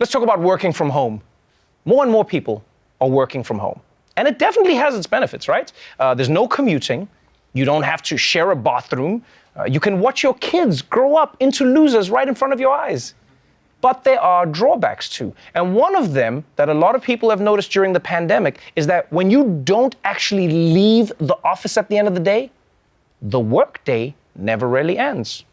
Let's talk about working from home. More and more people are working from home. And it definitely has its benefits, right? Uh, there's no commuting. You don't have to share a bathroom. Uh, you can watch your kids grow up into losers right in front of your eyes. But there are drawbacks too. And one of them that a lot of people have noticed during the pandemic is that when you don't actually leave the office at the end of the day, the workday never really ends,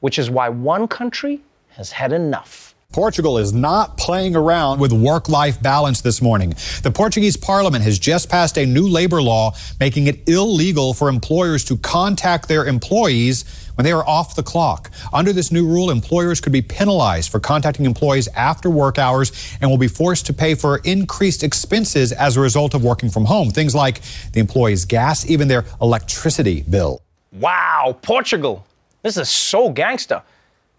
which is why one country has had enough. Portugal is not playing around with work life balance this morning. The Portuguese parliament has just passed a new labor law making it illegal for employers to contact their employees when they are off the clock. Under this new rule, employers could be penalized for contacting employees after work hours and will be forced to pay for increased expenses as a result of working from home. Things like the employee's gas, even their electricity bill. Wow, Portugal. This is so gangster.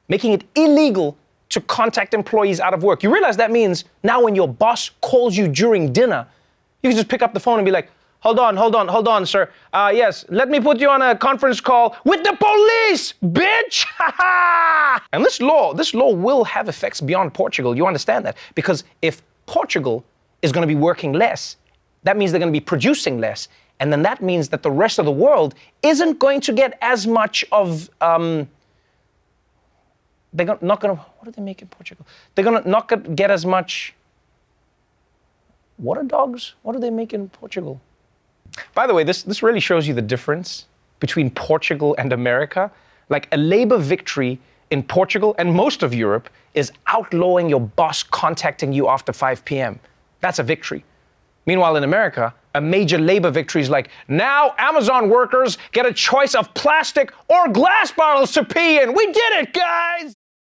Making it illegal to contact employees out of work. You realize that means now when your boss calls you during dinner, you can just pick up the phone and be like, hold on, hold on, hold on, sir. Uh, yes, let me put you on a conference call with the police, bitch! and this law, this law will have effects beyond Portugal. You understand that? Because if Portugal is going to be working less, that means they're going to be producing less. And then that means that the rest of the world isn't going to get as much of um, they're not going to, what do they make in Portugal? They're going to not get as much, what are dogs? What do they make in Portugal? By the way, this, this really shows you the difference between Portugal and America. Like a labor victory in Portugal and most of Europe is outlawing your boss contacting you after 5 p.m. That's a victory. Meanwhile, in America, major labor victories like, now Amazon workers get a choice of plastic or glass bottles to pee in. We did it, guys!